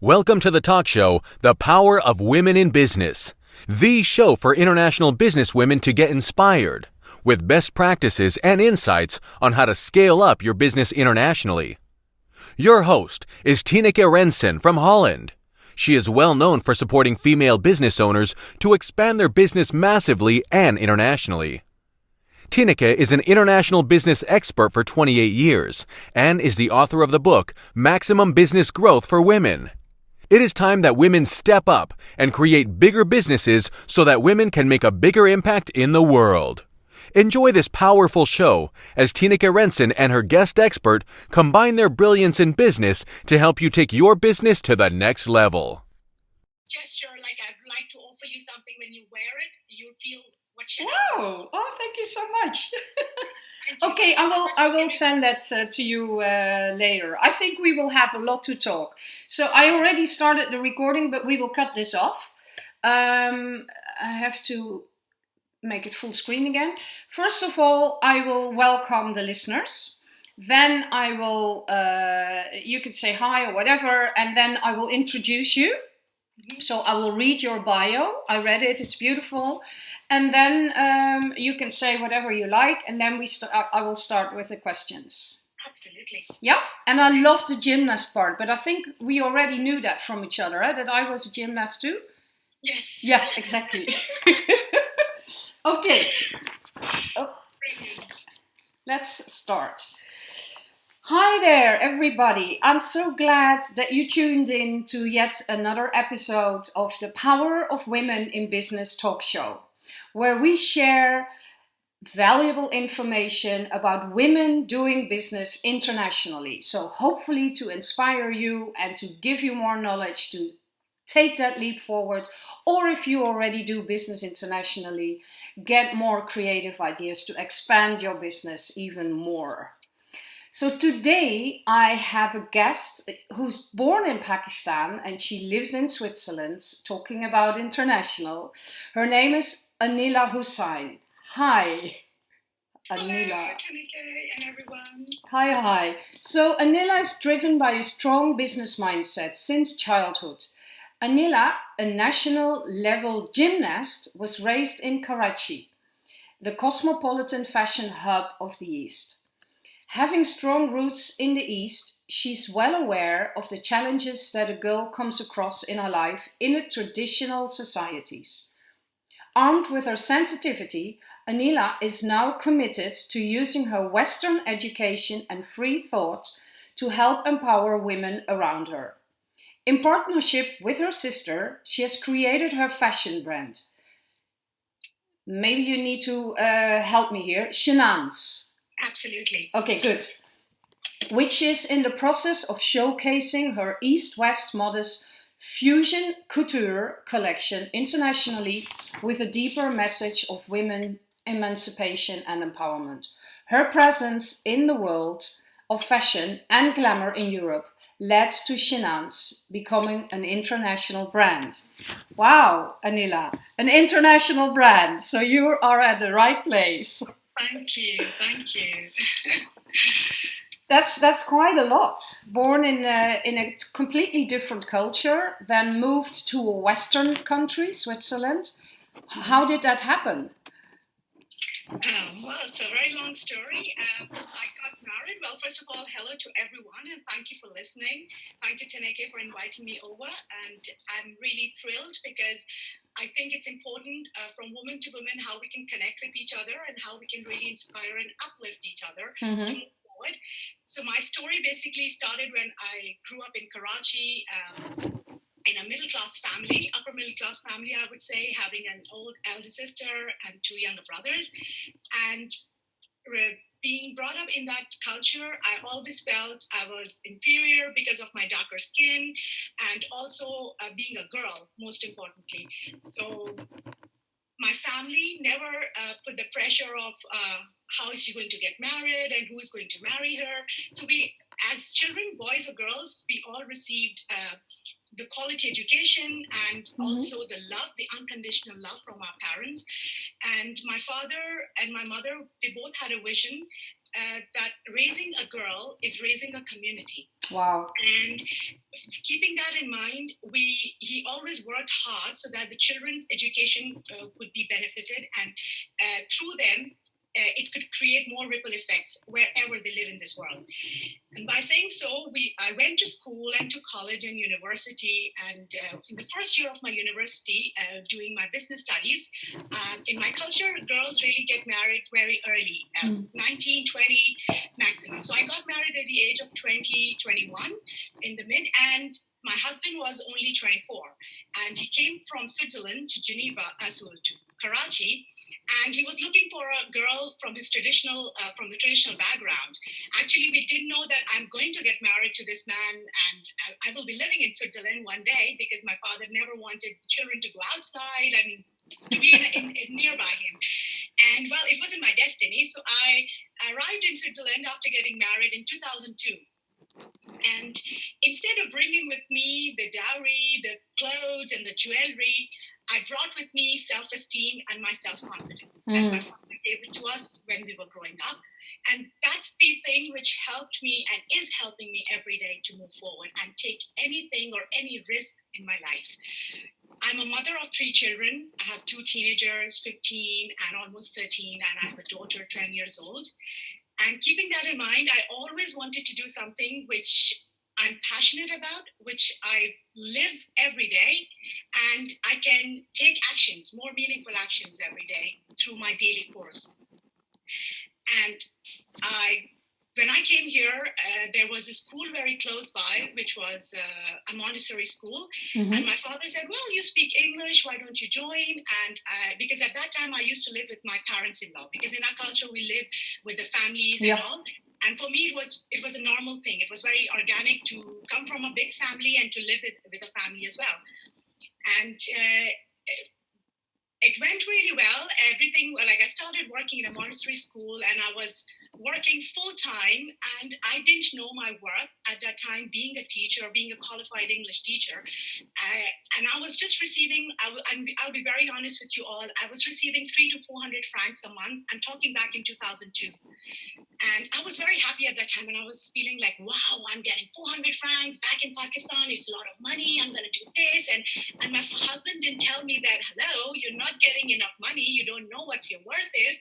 Welcome to the talk show, The Power of Women in Business, the show for international business women to get inspired with best practices and insights on how to scale up your business internationally. Your host is Tineke Rensen from Holland. She is well known for supporting female business owners to expand their business massively and internationally. Tineke is an international business expert for 28 years and is the author of the book Maximum Business Growth for Women. It is time that women step up and create bigger businesses so that women can make a bigger impact in the world. Enjoy this powerful show as Tineke Rensen and her guest expert combine their brilliance in business to help you take your business to the next level. Gesture like I'd like to offer you something when you wear it, you feel what Chanel Wow! Oh, thank you so much. okay, I will. I will send that uh, to you uh, later. I think we will have a lot to talk. So I already started the recording, but we will cut this off. Um, I have to make it full screen again. First of all, I will welcome the listeners. Then I will. Uh, you can say hi or whatever, and then I will introduce you. So I will read your bio. I read it. It's beautiful. And then um, you can say whatever you like, and then we st- I will start with the questions. Absolutely. Yeah, and I love the gymnast part, but I think we already knew that from each other, eh? that I was a gymnast too. Yes. Yeah, exactly. okay. Oh, let's start. Hi there, everybody. I'm so glad that you tuned in to yet another episode of the Power of Women in Business talk show, where we share valuable information about women doing business internationally. So, hopefully, to inspire you and to give you more knowledge to take that leap forward, or if you already do business internationally, get more creative ideas to expand your business even more. So today I have a guest who's born in Pakistan and she lives in Switzerland, talking about international. Her name is Anila Hussain. Hi. Anila. Hello, Tineke and everyone. Hi, hi. So Anila is driven by a strong business mindset since childhood. Anila, a national level gymnast, was raised in Karachi, the cosmopolitan fashion hub of the East. Having strong roots in the East, she's well aware of the challenges that a girl comes across in her life in a traditional societies. Armed with her sensitivity, Anila is now committed to using her Western education and free thought to help empower women around her. In partnership with her sister, she has created her fashion brand. Maybe you need to uh, help me here. Shenans. Absolutely. Okay, good. Which is in the process of showcasing her East West Modest Fusion Couture collection internationally with a deeper message of women emancipation and empowerment. Her presence in the world of fashion and glamour in Europe led to Shenans becoming an international brand. Wow, Anila, an international brand. So you are at the right place. Thank you, thank you. that's that's quite a lot. Born in a, in a completely different culture, then moved to a Western country, Switzerland. How did that happen? Um, well, it's a very long story. Um, I got married. Well, first of all, hello to everyone and thank you for listening. Thank you, Tineke, for inviting me over. And I'm really thrilled because I think it's important uh, from woman to woman how we can connect with each other and how we can really inspire and uplift each other mm-hmm. to move forward. So my story basically started when I grew up in Karachi. Um, in a middle class family, upper middle class family, I would say, having an old elder sister and two younger brothers. And being brought up in that culture, I always felt I was inferior because of my darker skin and also uh, being a girl, most importantly. So my family never uh, put the pressure of uh, how is she going to get married and who is going to marry her. So we, as children, boys or girls, we all received uh, the quality education and mm-hmm. also the love, the unconditional love from our parents. And my father and my mother, they both had a vision uh, that raising a girl is raising a community. Wow. And keeping that in mind, we he always worked hard so that the children's education uh, would be benefited, and uh, through them, uh, it could create more ripple effects wherever they live in this world. And by saying so, we I went to school and to college and university. And uh, in the first year of my university, uh, doing my business studies, uh, in my culture, girls really get married very early, mm. 19, 20 maximum. So I got married at the age of 20, 21 in the mid, and my husband was only 24, and he came from Switzerland to Geneva, as well to Karachi, and he was looking for a girl from his traditional, uh, from the traditional background. Actually, we didn't know that I'm going to get married to this man, and I, I will be living in Switzerland one day because my father never wanted children to go outside. Mean, to be in, in, in nearby him. And well, it wasn't my destiny. So I arrived in Switzerland after getting married in 2002. And instead of bringing with me the dowry, the clothes, and the jewelry, I brought with me self esteem and my self confidence. Mm. And my father gave it to us when we were growing up. And that's the thing which helped me and is helping me every day to move forward and take anything or any risk in my life. I'm a mother of three children. I have two teenagers, 15 and almost 13, and I have a daughter, 10 years old. And keeping that in mind, I always wanted to do something which I'm passionate about, which I live every day, and I can take actions, more meaningful actions every day through my daily course. And I when I came here, uh, there was a school very close by, which was uh, a Montessori school. Mm-hmm. And my father said, Well, you speak English, why don't you join? And uh, because at that time I used to live with my parents in law, because in our culture we live with the families yep. and all. And for me, it was it was a normal thing. It was very organic to come from a big family and to live with, with a family as well. And uh, it went really well. Everything, like I started working in a Montessori school and I was working full time and I didn't know my worth at that time being a teacher, being a qualified English teacher. Uh, and I was just receiving, I will, I'll be very honest with you all, I was receiving three to 400 francs a month. I'm talking back in 2002. And I was very happy at that time and I was feeling like, wow, I'm getting 400 francs back in Pakistan. It's a lot of money. I'm going to do this. And, and my husband didn't tell me that, hello, you're not getting enough money, you don't know what your worth is.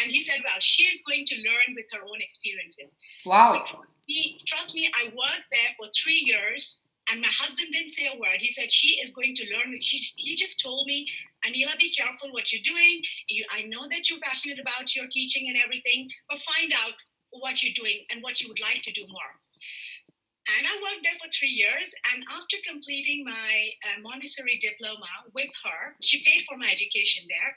And he said, well, she is going to learn with her own experiences. Wow. So trust me, trust me, I worked there for three years and my husband didn't say a word. He said, she is going to learn. She, he just told me, Anila, be careful what you're doing. You, I know that you're passionate about your teaching and everything, but find out what you're doing and what you would like to do more. And I worked there for three years. And after completing my uh, Montessori diploma with her, she paid for my education there.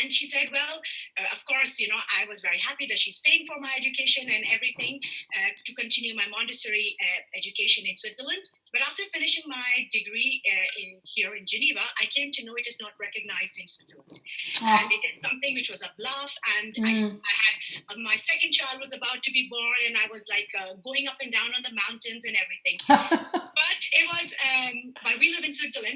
And she said, Well, uh, of course, you know, I was very happy that she's paying for my education and everything uh, to continue my Montessori uh, education in Switzerland. But after finishing my degree uh, in here in Geneva, I came to know it is not recognized in Switzerland, oh. and it is something which was a bluff. And mm. I, I, had uh, my second child was about to be born, and I was like uh, going up and down on the mountains and everything. but it was, um, but we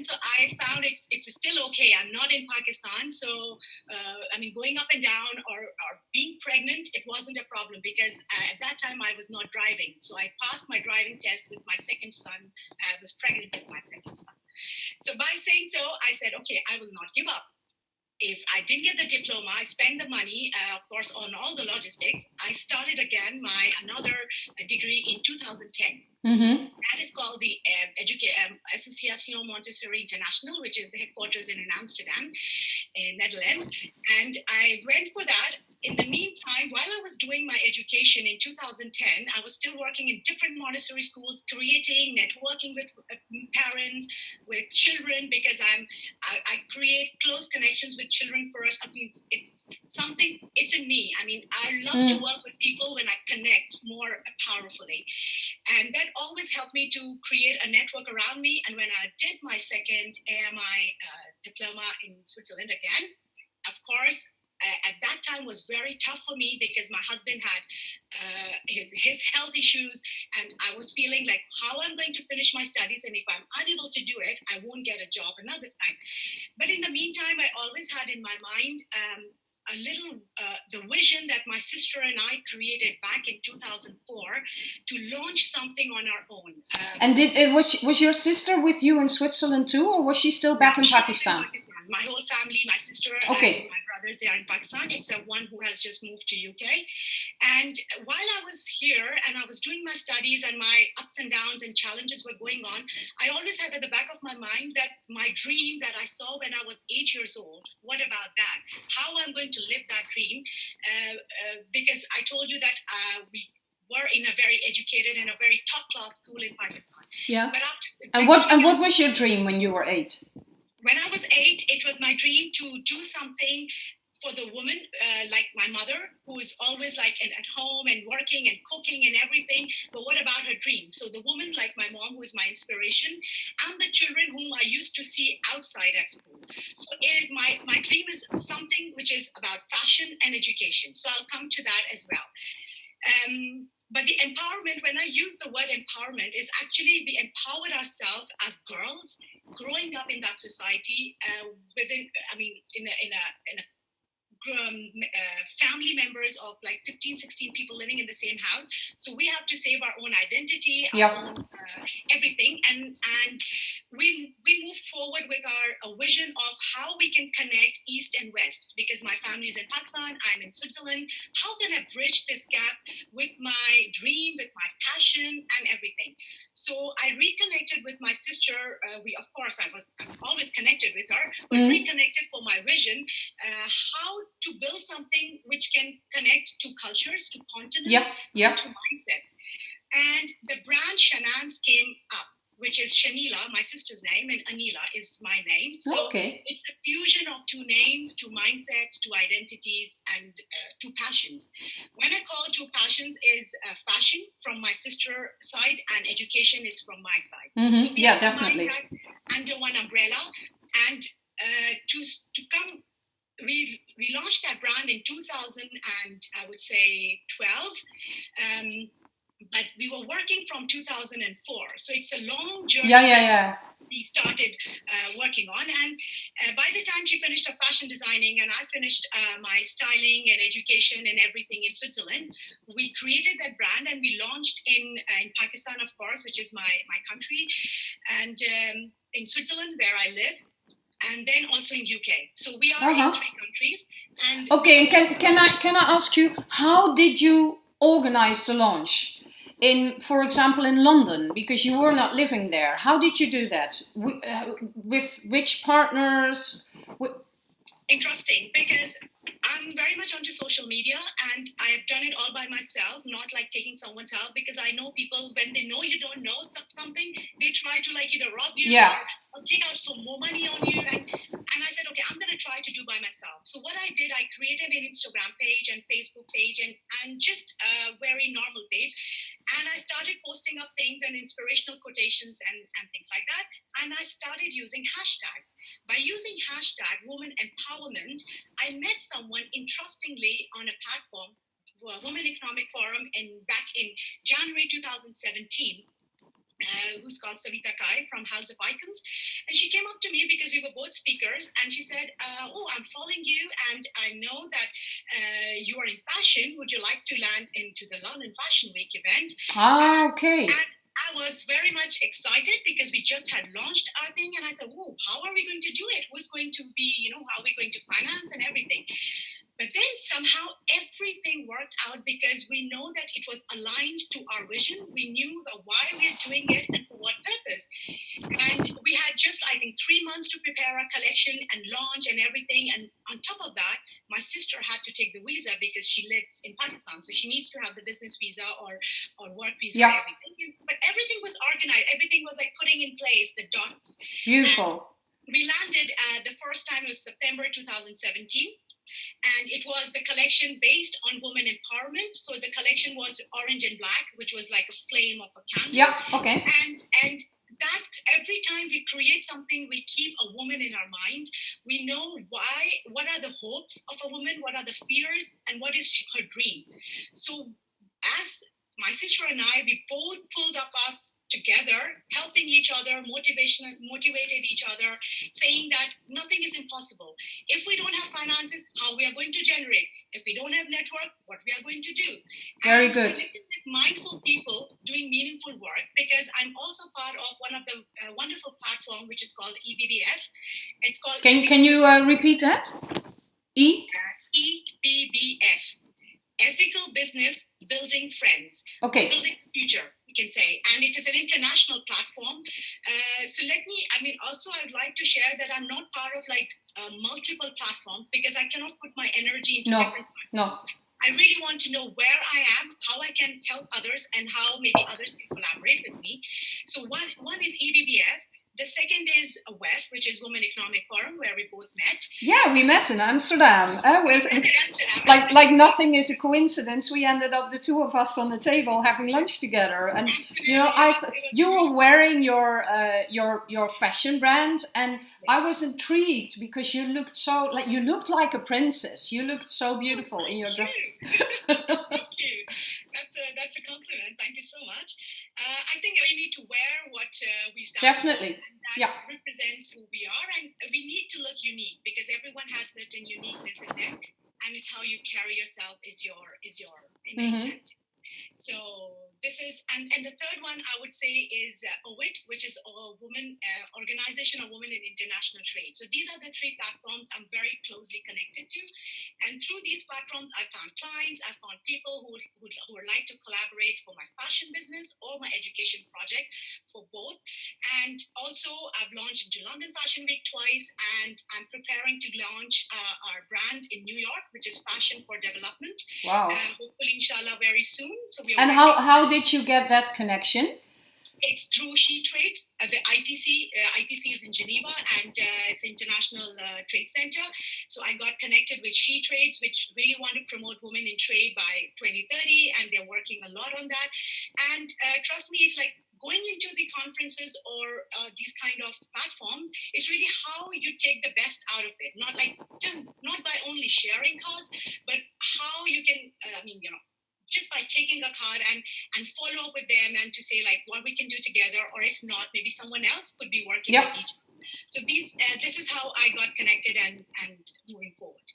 so I found it's it's still okay. I'm not in Pakistan, so uh, I mean, going up and down or, or being pregnant, it wasn't a problem because uh, at that time I was not driving. So I passed my driving test with my second son I was pregnant with my second son. So by saying so, I said, okay, I will not give up. If I didn't get the diploma, I spent the money, uh, of course, on all the logistics. I started again my another uh, degree in 2010. Mm-hmm. That is called the uh, Educa- um, Association Montessori International, which is the headquarters in Amsterdam, in Netherlands. And I went for that in the meantime, while I was doing my education in 2010, I was still working in different Montessori schools, creating, networking with uh, parents, with children, because I'm I, I create close connections with children first. I mean, it's, it's something. It's in me. I mean, I love mm. to work with people when I connect more powerfully, and that always helped me to create a network around me. And when I did my second AMI uh, diploma in Switzerland again, of course uh, at that time was very tough for me because my husband had uh, his, his health issues and I was feeling like how I'm going to finish my studies and if I'm unable to do it, I won't get a job another time. But in the meantime, I always had in my mind um, a little uh, the vision that my sister and I created back in 2004 to launch something on our own. Um, and did it was was your sister with you in Switzerland too, or was she still back in Pakistan? my whole family, my sister, okay. my they are in Pakistan, except one who has just moved to UK. And while I was here and I was doing my studies and my ups and downs and challenges were going on, I always had at the back of my mind that my dream that I saw when I was eight years old, what about that? How I'm going to live that dream? Uh, uh, because I told you that uh, we were in a very educated and a very top class school in Pakistan. Yeah. But after, and what and what was your dream when you were eight? when I was eight, it was my dream to do something for the woman uh, like my mother, who is always like at, home and working and cooking and everything. But what about her dream? So the woman like my mom, who is my inspiration, and the children whom I used to see outside at school. So it, my my dream is something which is about fashion and education. So I'll come to that as well. Um, but the empowerment, when I use the word empowerment, is actually we empowered ourselves as girls growing up in that society uh, within, I mean, in a, in a, in a um, uh, family members of like 15 16 people living in the same house. So we have to save our own identity our yep. own, uh, everything. And and we we move forward with our a vision of how we can connect east and west. Because my family is in pakistan i'm in switzerland. How can i bridge this gap with my dream with my passion and everything so i reconnected with my sister uh, we of course i was I'm always connected with her but mm-hmm. reconnected for my vision uh, how to build something which can connect to cultures to continents yep. Yep. to mindsets and the brand shanans came up which is Shanila, my sister's name, and Anila is my name. So okay. it's a fusion of two names, two mindsets, two identities, and uh, two passions. When I call two passions is uh, fashion from my sister side, and education is from my side. Mm-hmm. So yeah, definitely. Under one umbrella, and uh, to to come we we launched that brand in 2000 and I would say 12. Um, but we were working from 2004 so it's a long journey yeah yeah yeah we started uh, working on and uh, by the time she finished her fashion designing and i finished uh, my styling and education and everything in switzerland we created that brand and we launched in uh, in pakistan of course which is my my country and um, in switzerland where i live and then also in UK. So we are uh-huh. in three countries. And okay, can can I can I ask you how did you organize the launch? In, for example, in London, because you were not living there. How did you do that? With, uh, with which partners? Interesting, because I'm very much onto social media and I've done it all by myself, not like taking someone's help because I know people, when they know you don't know something, they try to like either rob you yeah. or, or take out some more money on you. And, and I said, okay, I'm going to try to do by myself. So what I did, I created an Instagram page and Facebook page and, and just a very normal page. And I started posting up things and inspirational quotations and, and things like that. And I started using hashtags. By using hashtag woman empowerment, I met someone interestingly on a platform, Women Economic Forum, and back in January 2017 uh, who's called Savita Kai from House of Icons. And she came up to me because we were both speakers and she said, uh, Oh, I'm following you and I know that uh, you are in fashion. Would you like to land into the London Fashion Week event? Ah, okay. And was very much excited because we just had launched our thing and I said, Oh, how are we going to do it? Who's going to be, you know, how are we going to finance and everything? But then somehow everything worked out because we know that it was aligned to our vision. We knew the why we are doing it and what purpose. And we had just, I think, three months to prepare our collection and launch and everything. And on top of that, my sister had to take the visa because she lives in Pakistan. So she needs to have the business visa or, or work visa yeah. everything. But everything was organized. Everything was like putting in place the dots. Beautiful. And we landed uh, the first time was September 2017 and it was the collection based on women empowerment. So the collection was orange and black, which was like a flame of a candle. Yeah. Okay. And and that every time we create something, we keep a woman in our mind. We know why, what are the hopes of a woman, what are the fears, and what is her dream. So as my sister and I, we both pulled up us together, helping each other, motivation, motivated each other, saying that nothing is impossible. If we don't have finances, how we are going to generate? If we don't have network, what we are going to do? Very and good. mindful people doing meaningful work because I'm also part of one of the uh, wonderful platform which is called EBBF. It's called. Can EBBF. Can you uh, repeat that? E. Uh, EBBF. Ethical Business Building Friends. Okay. Building Future you can say, and it is an international platform. Uh, so let me, I mean, also I'd like to share that I'm not part of like uh, multiple platforms because I cannot put my energy into no. No. I really want to know where I am, how I can help others, and how maybe others can collaborate with me. So one one is EBBF, the second is WEF, which is Women Economic Forum, where we both met. Yeah, we met in Amsterdam. Uh, was, Amsterdam. Like, like nothing is a coincidence. We ended up the two of us on the table having lunch together, and Absolutely. you know, I you were wearing your uh, your your fashion brand, and. I was intrigued because you looked so like you looked like a princess. You looked so beautiful oh, in your dress. Thank you. That's a that's a compliment. Thank you so much. Uh, I think we need to wear what uh, we stand Definitely. that yeah. represents who we are, and we need to look unique because everyone has certain uniqueness in them, and it's how you carry yourself is your is your image. Mm-hmm. So this is, and, and the third one I would say is uh, OWIT, which is a woman uh, organization of women in international trade. So these are the three platforms I'm very closely connected to. And through these platforms, I found clients, I found people who, who, who would like to collaborate for my fashion business or my education project for both. And also I've launched into London Fashion Week twice, and I'm preparing to launch uh, our brand in New York, which is Fashion for Development. Wow. Uh, hopefully, inshallah, very soon. So we and how, how did you get that connection? It's through She Trades. Uh, the ITC, uh, ITC is in Geneva, and uh, it's International uh, Trade Center. So I got connected with She Trades, which really want to promote women in trade by 2030, and they're working a lot on that. And uh, trust me, it's like going into the conferences or uh, these kind of platforms is really how you take the best out of it. Not like just not by only sharing cards, but how you can. Uh, I mean, you know just by taking a card and and follow up with them and to say like what we can do together or if not maybe someone else could be working yep. with each other. so these uh, this is how i got connected and and moving forward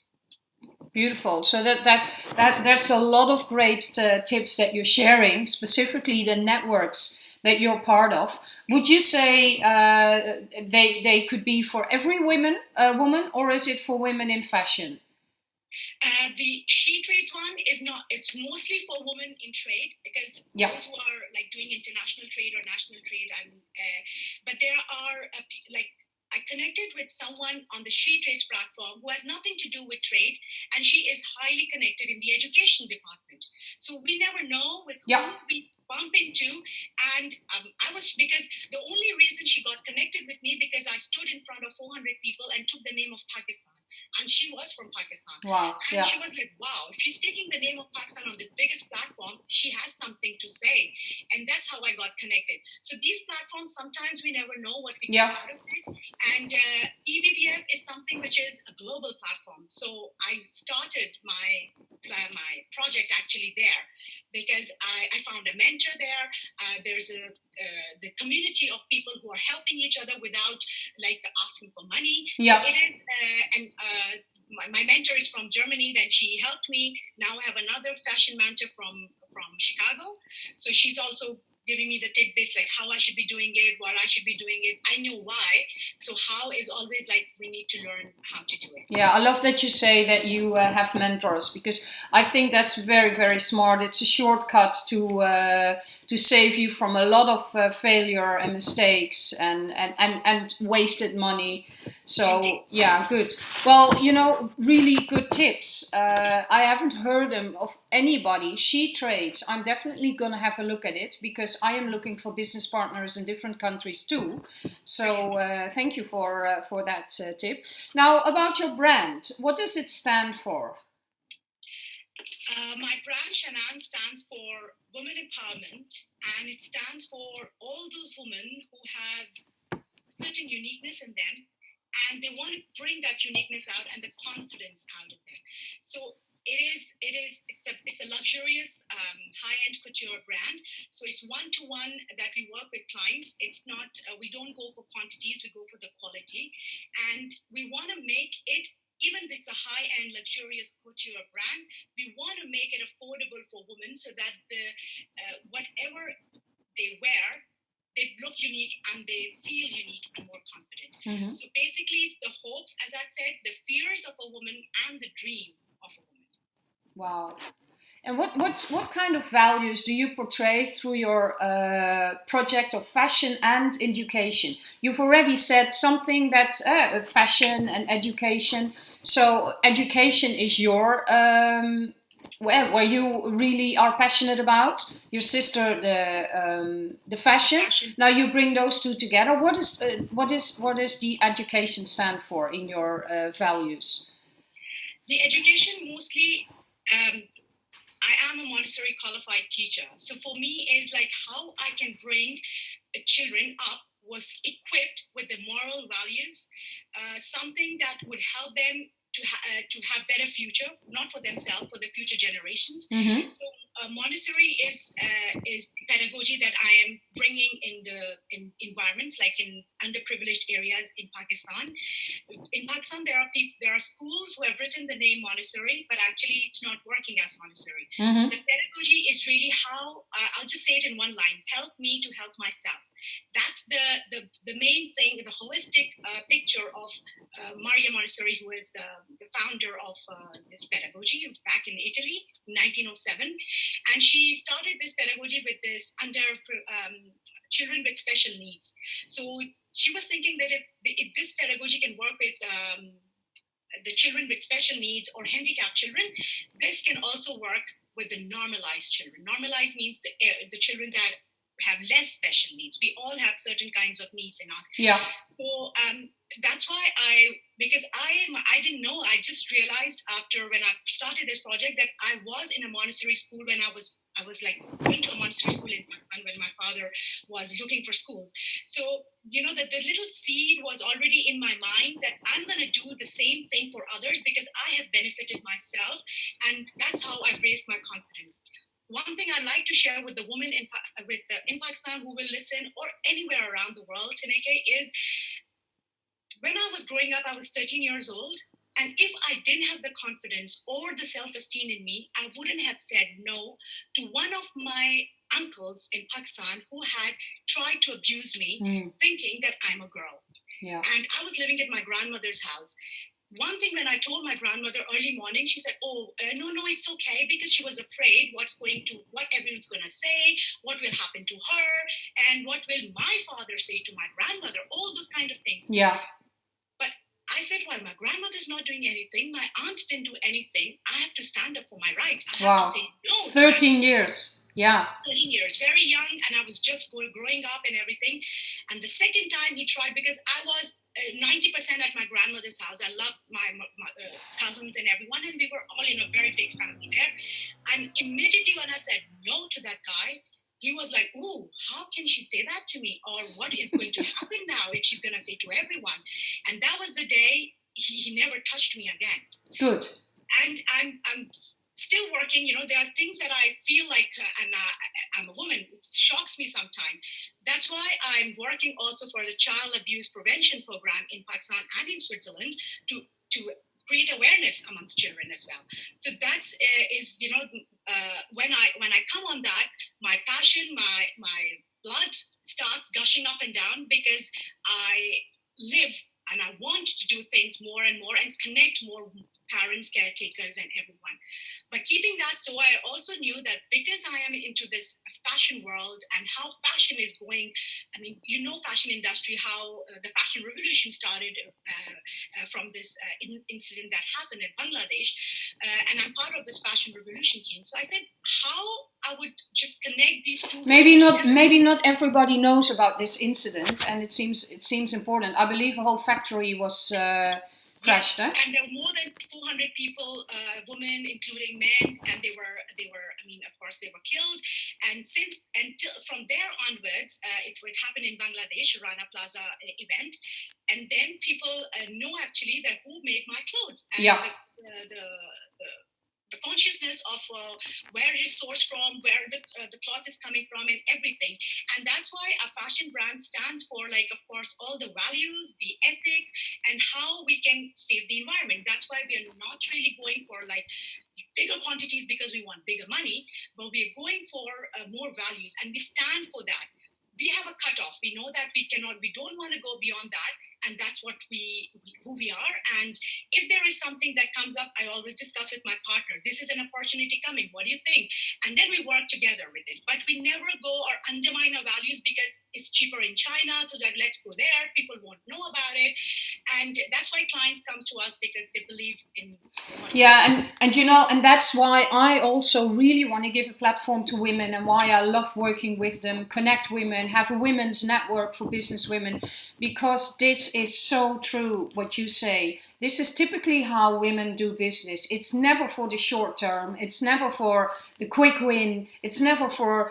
beautiful so that that that that's a lot of great uh, tips that you're sharing specifically the networks that you're part of would you say uh, they they could be for every woman uh, woman or is it for women in fashion uh, the she trades one is not. It's mostly for women in trade because those who are like doing international trade or national trade. I'm, uh, but there are uh, like I connected with someone on the She Trades platform who has nothing to do with trade, and she is highly connected in the education department. So we never know with yep. whom we bump into. And um, I was because the only reason she got connected with me because I stood in front of 400 people and took the name of Pakistan and she was from Pakistan. Wow. And yeah. she was like, wow, if she's taking the name of Pakistan on this biggest platform, she has something to say. And that's how I got connected. So these platforms, sometimes we never know what we yeah. get out of it. And uh, EBBF is something which is a global platform. So I started my uh, my project actually there because I, I found a mentor there. Uh, there's a uh, the community of people who are helping each other without like asking for money. Yeah. So it is, uh, and uh, my, my mentor is from Germany. Then she helped me. Now I have another fashion mentor from from Chicago. So she's also giving me the tidbits like how I should be doing it, what I should be doing it. I knew why. So how is always like we need to learn how to do it. Yeah, I love that you say that you uh, have mentors because I think that's very very smart. It's a shortcut to uh, to save you from a lot of uh, failure and mistakes and, and, and, and wasted money. So yeah, good. Well, you know, really good tips. Uh, I haven't heard them of anybody. She trades. I'm definitely gonna have a look at it because I am looking for business partners in different countries too. So uh, thank you for uh, for that uh, tip. Now about your brand, what does it stand for? Uh, my brand Shanaan stands for Women Empowerment, and it stands for all those women who have certain uniqueness in them, and they want to bring that uniqueness out and the confidence out of them. So it is it is it's a it's a luxurious um, high-end couture brand. So it's one-to-one that we work with clients. It's not uh, we don't go for quantities we go for the quality. And we want to make it even if it's a high-end luxurious couture brand we want to make it affordable for women so that the uh, whatever they wear they look unique and they feel unique and more confident mm-hmm. so basically it's the hopes as i said the fears of a woman and the dream of a woman Wow. And what, what, what kind of values do you portray through your uh, project of fashion and education? You've already said something that uh, fashion and education. So education is your um, where, where you really are passionate about. Your sister, the um, the fashion. Now you bring those two together. What is uh, what is what is the education stand for in your uh, values? The education mostly um, I am a Montessori qualified teacher. So for me, is like how I can bring children up was equipped with the moral values, uh, something that would help them to, ha- uh, to have better future, not for themselves, for the future generations. Mm-hmm. So uh, Montessori is uh, is pedagogy that I am bringing in the in environments like in underprivileged areas in Pakistan. In Pakistan, there are people, there are schools who have written the name Montessori, but actually it's not working as Montessori. Mm-hmm. So the pedagogy is really how uh, I'll just say it in one line: help me to help myself that's the, the, the main thing, the holistic uh, picture of uh, Maria Montessori, who is the, the founder of uh, this pedagogy back in Italy in 1907. And she started this pedagogy with this under um, children with special needs. So she was thinking that if, if this pedagogy can work with um, the children with special needs or handicapped children, this can also work with the normalized children. Normalized means the, the children that have less special needs. We all have certain kinds of needs in us. Yeah. So um, that's why I, because I I didn't know. I just realized after when I started this project that I was in a Montessori school when I was, I was like going to a Montessori school in Pakistan when my father was looking for schools. So you know that the little seed was already in my mind that I'm going to do the same thing for others because I have benefited myself, and that's how I raised my confidence one thing I'd like to share with the women in, with the, in Pakistan who will listen or anywhere around the world, Tineke, is when I was growing up, I was 13 years old. And if I didn't have the confidence or the self esteem in me, I wouldn't have said no to one of my uncles in Pakistan who had tried to abuse me, mm. thinking that I'm a girl. Yeah. And I was living at my grandmother's house one thing when I told my grandmother early morning, she said, "Oh, uh, no, no, it's okay," because she was afraid what's going to, what everyone's going to say, what will happen to her, and what will my father say to my grandmother, all those kind of things. Yeah. I said, well, my grandmother's not doing anything. My aunt didn't do anything. I have to stand up for my rights. I wow. have to say no. Thirteen years. Yeah. 13 years, very young, and I was just growing up and everything. And the second time he tried, because I was 90% uh, at my grandmother's house. I loved my, my uh, cousins and everyone, and we were all in a very big family there. And immediately when I said no to that guy, he was like, Ooh, how can she say that to me? Or what is going to happen now if she's going to say to everyone? And that was the day he, he never touched me again. Good. And I'm, I'm still working. You know, there are things that I feel like, uh, and uh, I'm a woman, it shocks me sometimes. That's why I'm working also for the child abuse prevention program in Pakistan and in Switzerland to to create awareness amongst children as well. So that's uh, is you know uh, when I when I come on that, my passion, my my blood starts gushing up and down because I live and I want to do things more and more and connect more parents, caretakers, and everyone. But keeping that, so I also knew that because I am into this fashion world and how fashion is going, I mean, you know, fashion industry, how uh, the fashion revolution started uh, uh, from this uh, in- incident that happened in Bangladesh, uh, and I'm part of this fashion revolution team. So I said, how I would just connect these two. Maybe not. Together. Maybe not everybody knows about this incident, and it seems it seems important. I believe a whole factory was uh, crashed, yes, and there were more than 200 people, uh, women, including men, and they were they were. I mean, of course, they were killed. And since until from there onwards, uh, it would happen in Bangladesh, Rana Plaza uh, event, and then people uh, know actually that who made my clothes. And yeah. The, the, the, the consciousness of uh, where it is sourced from, where the, uh, the cloth is coming from, and everything. And that's why a fashion brand stands for, like, of course, all the values, the ethics, and how we can save the environment. That's why we are not really going for like bigger quantities because we want bigger money, but we are going for uh, more values, and we stand for that. We have a cutoff. We know that we cannot, we don't want to go beyond that and that's what we who we are. And if there is something that comes up i always discuss with my partner this is an opportunity coming. What do you think? And then we work together with it. But we never go or undermine our values because it's cheaper in china so that let's go there. People won't know about it. And that's why clients come to us because they believe in yeah and and you know and that's why i also really want to give a platform to women and why i love working with them connect women have a women's network for business women because this is so true what you say. This is typically how women do business. It's never for the short term. It's never for the quick win. It's never for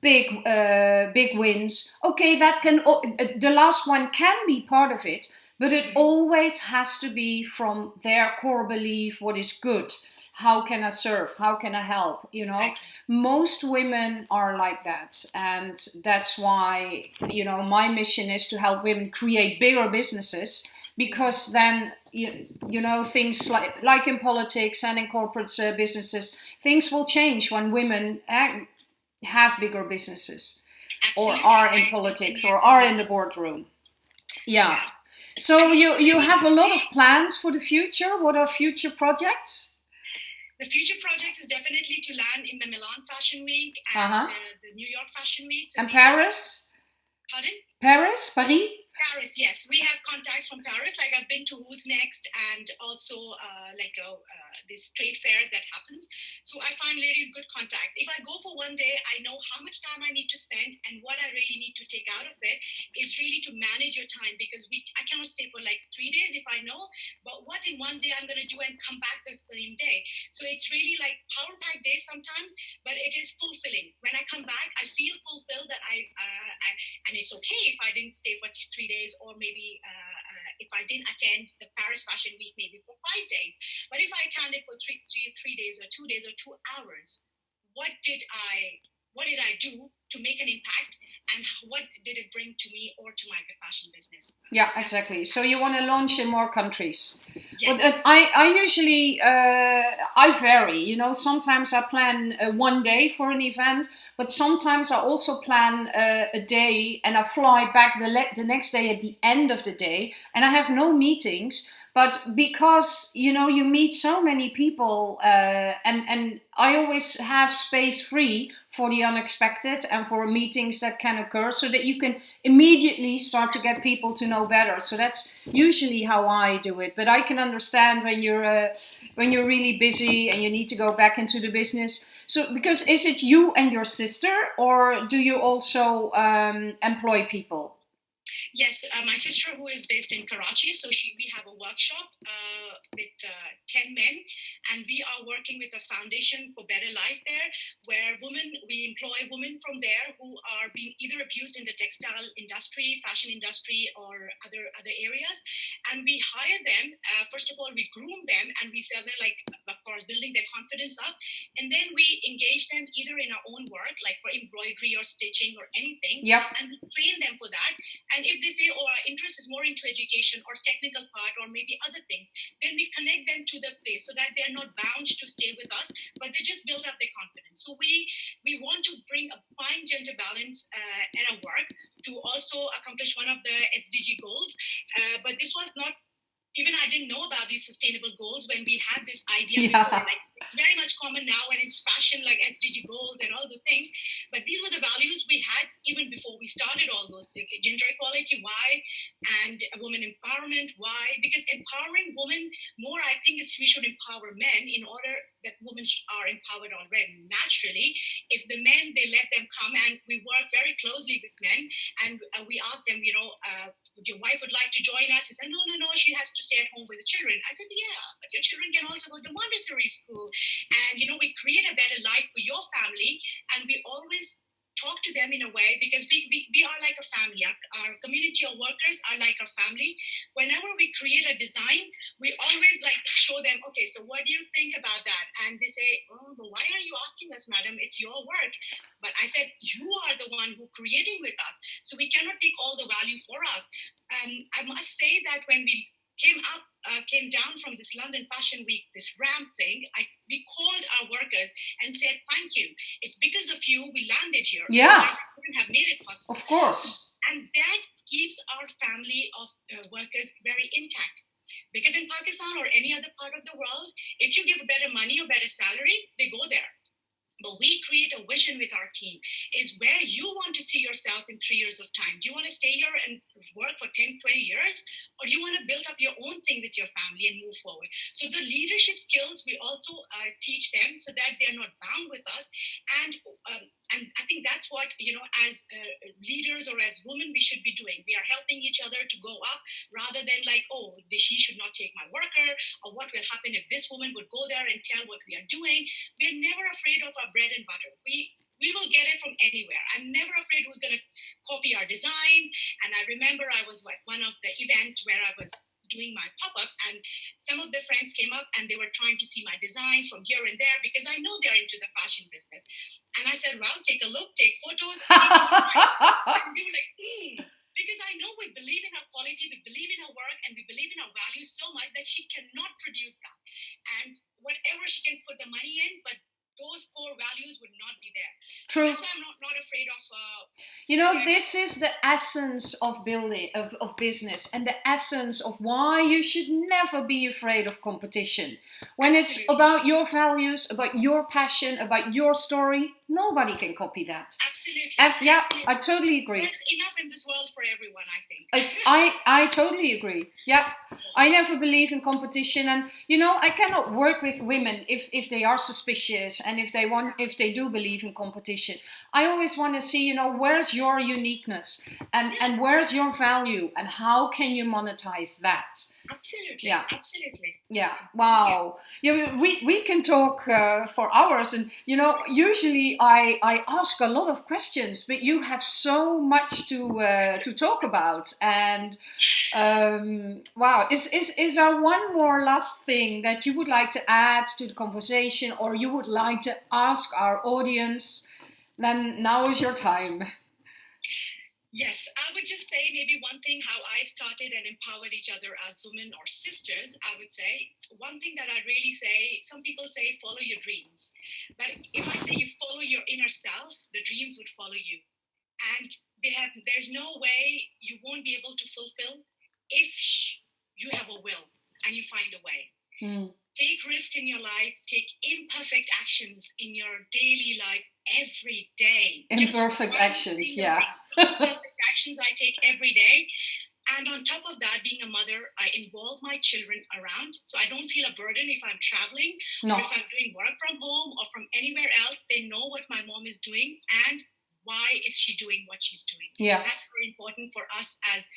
big uh, big wins. Okay, that can uh, the last one can be part of it, but it always has to be from their core belief what is good how can I serve? How can I help? You know, most women are like that. And that's why, you know, my mission is to help women create bigger businesses because then you, you know things like like in politics and in corporate uh, businesses things will change when women uh, have bigger businesses Absolutely. or are in politics or are in the boardroom yeah so you you have a lot of plans for the future what are future projects the future project is definitely to land in the Milan Fashion Week and uh-huh. uh, the New York Fashion Week. So and Paris? Pardon? Paris? Paris? Paris, yes. We have contacts from Paris. Like I've been to Who's Next and also uh, like uh, uh, these trade fairs that happens. So I find really good contacts. If I go for one day, I know how much time I need to spend and what I really need to take out of it is really to manage your time because we I cannot stay for like three days if I know, but what in one day I'm to do and come back the same day. So it's really like power pack days sometimes, but it is fulfilling. When I come back, I feel fulfilled that I, uh, I and it's okay if I didn't stay for three days or maybe uh, uh, if I didn't attend the Paris Fashion Week maybe for five days. But if I attended for three, three, three days or two days or two hours, what did I what did I do to make an impact and what did it bring to me or to my fashion business? Yeah exactly. So you want to launch in more countries. Yes. but uh, i i usually uh, i vary you know sometimes i plan uh, one day for an event but sometimes i also plan uh, a day and i fly back the, the next day at the end of the day and i have no meetings but because you know you meet so many people uh, and and i always have space free for the unexpected and for meetings that can occur so that you can immediately start to get people to know better. So that's usually how i do it. But i can understand when you're uh, when you're really busy and you need to go back into the business. So because is it you and your sister or do you also um, employ people Yes, uh, my sister who is based in Karachi, so she we have a workshop uh, with uh, ten men, and we are working with a foundation for better life there, where women we employ women from there who are being either abused in the textile industry, fashion industry, or other other areas, and we hire them. Uh, first of all, we groom them, and we sell them like of course building their confidence up, and then we engage them either in our own work, like for embroidery or stitching or anything, yep. and we train them for that, and if they say, oh, our interest is more into education or technical part or maybe other things, then we connect them to the place so that they're not bound to stay with us, but they just build up their confidence. So we we want to bring a fine gender balance uh, in our work to also accomplish one of the SDG goals. Uh, but this was not even I didn't know about these sustainable goals when we had this idea yeah. before. Like it's very much common now and it's fashion like SDG goals and all those things. But these were the values we had even before we started all those things. Gender equality, why? And women empowerment, why? Because empowering women more, I think, is we should empower men in order that women are empowered already naturally. If the men, they let them come and we work very closely with men and uh, we ask them, you know, uh, would your wife would like to join us? He said, no, no, no, she has to stay at home with the children. I said, yeah, but your children can also go to Montessori school. And, you know, we create a better life for your family. And we always talk to them in a way because we, we, we are like a family. Our, our community of workers are like our family. Whenever we create a design, we always like show them, okay, so what do you think about that? And they say, oh, but why are you asking us, madam? It's your work. But I said, you are the one who creating with us. So we cannot take all the value for us. And I must say that when we came up uh, came down from this London Fashion Week, this ramp thing, I, we called our workers and said, thank you. It's because of you we landed here. Yeah. couldn't have made it possible. Of course. And that keeps our family of uh, workers very intact. Because in Pakistan or any other part of the world, if you give better money or better salary, they go there but we create a vision with our team is where you want to see yourself in three years of time do you want to stay here and work for 10 20 years or do you want to build up your own thing with your family and move forward so the leadership skills we also uh, teach them so that they're not bound with us and um, and I think that's what you know, as uh, leaders or as women, we should be doing. We are helping each other to go up, rather than like, oh, she should not take my worker, or what will happen if this woman would go there and tell what we are doing. We're never afraid of our bread and butter. We we will get it from anywhere. I'm never afraid who's going to copy our designs. And I remember I was at one of the events where I was doing my pop-up and some of the friends came up and they were trying to see my designs from here and there because I know they're into the fashion business. And I said, well, take a look, take photos. and they were like, hmm. Because I know we believe in our quality, we believe in our work, and we believe in our values so much that she cannot produce that. And whatever she can put the money in, but those core values would not be there. True. That's why I'm not, not afraid of. Uh, you know, this is the essence of building of, of business and the essence of why you should never be afraid of competition. When Absolutely. it's about your values, about your passion, about your story, nobody can copy that. Absolutely. And yeah, Absolutely. I totally agree. There's enough in this world for everyone, I think. I, I, I totally agree. Yeah. I never believe in competition and you know I cannot work with women if, if they are suspicious and if they want if they do believe in competition. I always want to see, you know, where's your uniqueness and, and where's your value and how can you monetize that? Absolutely. Yeah. Absolutely. Yeah. Wow. Yeah. We we can talk uh, for hours, and you know, usually I I ask a lot of questions, but you have so much to uh, to talk about, and um, wow, is is is there one more last thing that you would like to add to the conversation, or you would like to ask our audience? Then now is your time. Yes, I would just say maybe one thing how I started and empowered each other as women or sisters. I would say one thing that I really say some people say follow your dreams. But if I say you follow your inner self, the dreams would follow you. And they have there's no way you won't be able to fulfill if you have a will and you find a way. Mm. Take risk in your life, take imperfect actions in your daily life every day. Imperfect actions, yeah. imperfect actions I take every day. And on top of that, being a mother, I involve my children around. So I don't feel a burden if I'm traveling no. or if I'm doing work from home or from anywhere else. They know what my mom is doing and why is she doing what she's doing. Yeah. That's very important for us as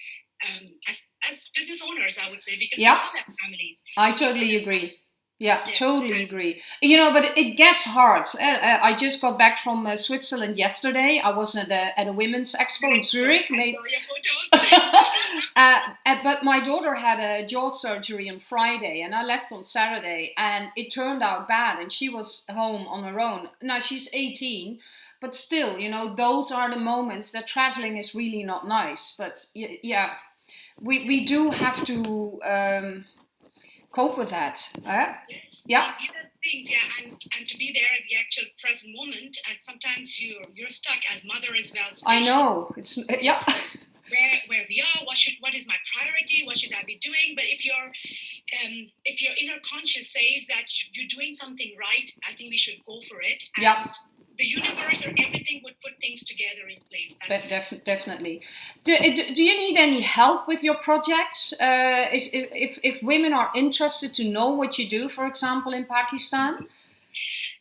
um, as, as business owners, I would say, because we all have families. I totally agree. Yeah, yes. totally agree. You know, but it gets hard. Uh, uh, I just got back from uh, Switzerland yesterday. I was at a, at a women's expo in Zurich. I saw your uh, but my daughter had a jaw surgery on Friday, and I left on Saturday, and it turned out bad, and she was home on her own. Now she's 18, but still, you know, those are the moments that traveling is really not nice. But yeah, we we do have to. Um, cope with that. Uh, yes. Yeah. These are things, yeah, and, and to be there at the actual present moment, and sometimes you're you're stuck as mother as well. I know. It's yeah. Where, where we are, what should what is my priority? What should I be doing? But if your um, if your inner conscious says that you're doing something right, I think we should go for it. Yeah the universe or everything would put things together in place. But def definitely. Do, do, do, you need any help with your projects? Uh, is, is, if, if women are interested to know what you do, for example, in Pakistan?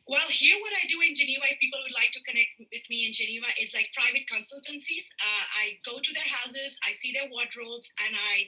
Well, here what I do in Geneva, if people would like to connect with me in Geneva, is like private consultancies. Uh, I go to their houses, I see their wardrobes, and I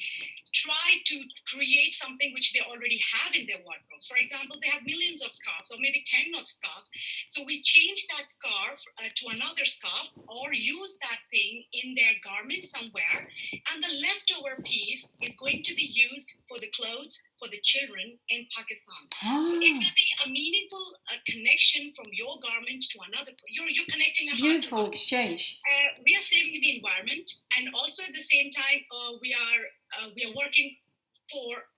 try to create something which they already have in their wardrobes. For example, they have millions of scarves, or maybe 10 of scarves. So we change that scarf uh, to another scarf, or use that thing in their garment somewhere, and the leftover piece is going to be used for the clothes for the children in Pakistan. Ah. So it will be a meaningful uh, connection from your garment to another. You're, you're connecting it's a beautiful exchange. Uh, we are saving the environment, and also at the same time, uh, we are uh, we are working for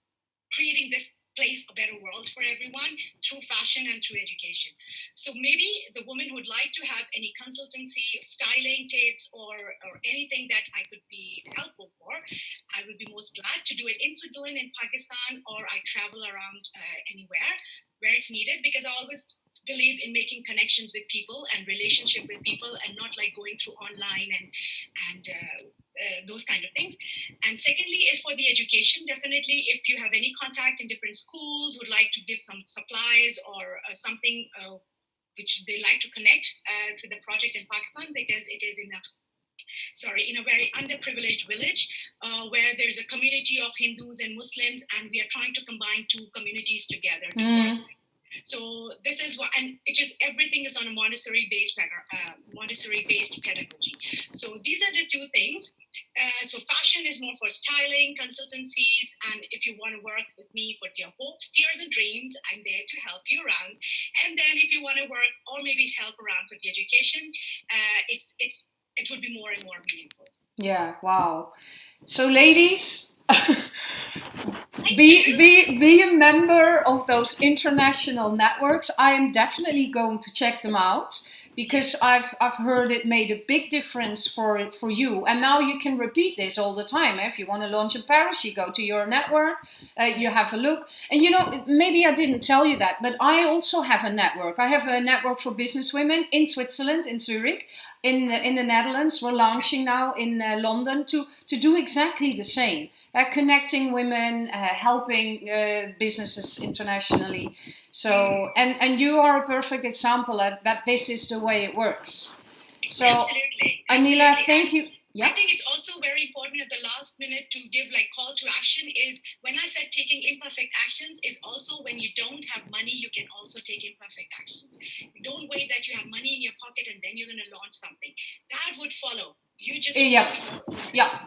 creating this place a better world for everyone through fashion and through education. So maybe the woman would like to have any consultancy, styling tips, or, or anything that I could be helpful for, I would be most glad to do it in Switzerland, in Pakistan, or I travel around uh, anywhere where it's needed because I always believe in making connections with people and relationship with people and not like going through online and and uh, uh, those kind of things and secondly is for the education definitely if you have any contact in different schools would like to give some supplies or uh, something uh, which they like to connect uh, to the project in pakistan because it is in a sorry, in a very underprivileged village uh, where there's a community of Hindus and Muslims, and we are trying to combine two communities together to mm. So this is what, and it just everything is on a Montessori-based uh, Montessori-based pedagogy. So these are the two things. Uh, so fashion is more for styling, consultancies, and if you want to work with me for your hopes, fears, and dreams, I'm there to help you around. And then if you want to work or maybe help around with the education, uh, it's it's it would be more and more meaningful. Yeah. Wow. So ladies. be, be, be a member of those international networks. I am definitely going to check them out because I've, I've heard it made a big difference for, for you. And now you can repeat this all the time. If you want to launch in Paris, you go to your network, uh, you have a look. And you know, maybe I didn't tell you that, but I also have a network. I have a network for business women in Switzerland, in Zurich in in the Netherlands. We're launching now in uh, London to to do exactly the same uh, connecting women, uh, helping uh, businesses internationally. So, and, and you are a perfect example that this is the way it works. So, Absolutely. Anila, thank you. Yeah. I think it's also very important at the last minute to give like call to action is when I said taking imperfect actions is also when you don't have money, you can also take imperfect actions. Don't wait that you have money in your pocket and then you're going to launch something. That would follow. You just yeah, yeah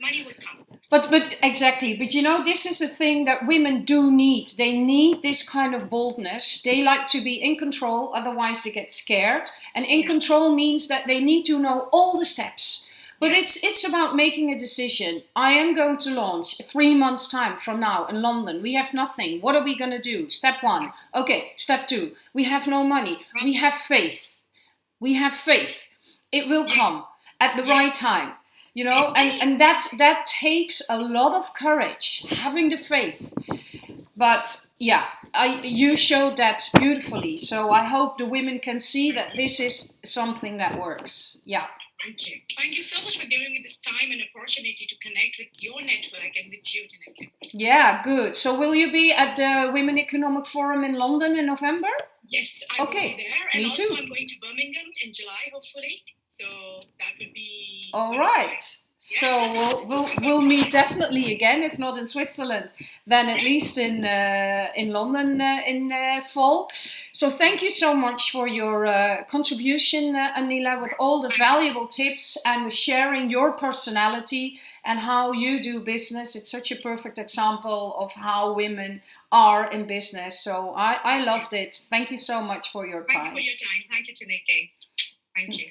money would come. But but exactly. But you know, this is a thing that women do need. They need this kind of boldness. They like to be in control, otherwise they get scared. And in yeah. control means that they need to know all the steps. But it's it's about making a decision. I am going to launch three months time from now in London. We have nothing. What are we going to do? Step one. Okay. Step two. We have no money. We have faith. We have faith. It will yes. come at the yes. right time you know and and that that takes a lot of courage having the faith but yeah I, you showed that beautifully so i hope the women can see that this is something that works yeah Thank you. Thank you so much for giving me this time and opportunity to connect with your network and with you, Tineke. Yeah, good. So will you be at the Women Economic Forum in London in November? Yes, I okay. will be there. And me also too. I'm going to Birmingham in July, hopefully. So that would be all right. So we'll, we'll, we'll meet definitely again, if not in Switzerland, then at least in uh, in London uh, in uh, fall. So thank you so much for your uh, contribution, uh, Anila, with all the valuable tips and with sharing your personality and how you do business. It's such a perfect example of how women are in business. So I, I loved it. Thank you so much for your time. Thank you for your time. Thank you, Tineke. Thank you.